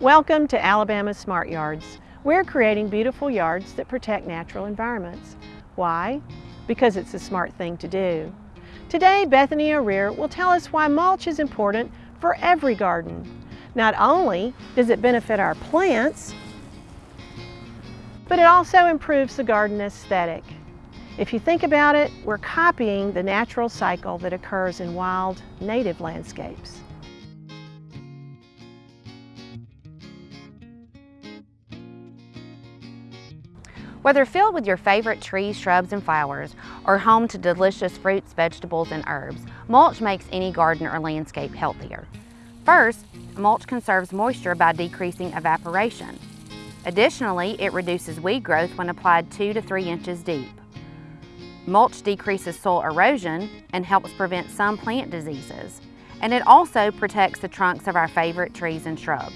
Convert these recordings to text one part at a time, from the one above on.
Welcome to Alabama Smart Yards. We're creating beautiful yards that protect natural environments. Why? Because it's a smart thing to do. Today, Bethany O'Rear will tell us why mulch is important for every garden. Not only does it benefit our plants, but it also improves the garden aesthetic. If you think about it, we're copying the natural cycle that occurs in wild, native landscapes. Whether filled with your favorite trees, shrubs, and flowers, or home to delicious fruits, vegetables, and herbs, mulch makes any garden or landscape healthier. First, mulch conserves moisture by decreasing evaporation. Additionally, it reduces weed growth when applied 2 to 3 inches deep. Mulch decreases soil erosion and helps prevent some plant diseases, and it also protects the trunks of our favorite trees and shrubs.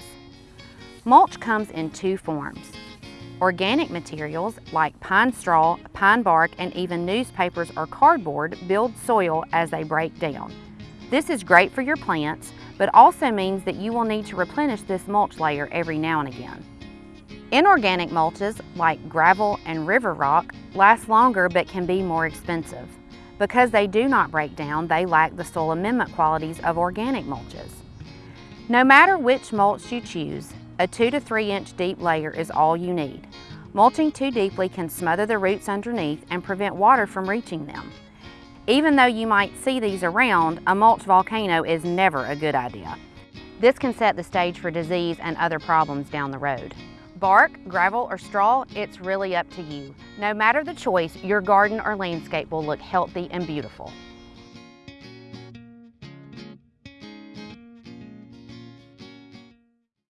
Mulch comes in two forms. Organic materials like pine straw, pine bark, and even newspapers or cardboard build soil as they break down. This is great for your plants, but also means that you will need to replenish this mulch layer every now and again. Inorganic mulches like gravel and river rock last longer but can be more expensive. Because they do not break down, they lack the soil amendment qualities of organic mulches. No matter which mulch you choose, a 2 to 3 inch deep layer is all you need. Mulching too deeply can smother the roots underneath and prevent water from reaching them. Even though you might see these around, a mulch volcano is never a good idea. This can set the stage for disease and other problems down the road. Bark, gravel, or straw, it's really up to you. No matter the choice, your garden or landscape will look healthy and beautiful.